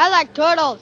I like turtles.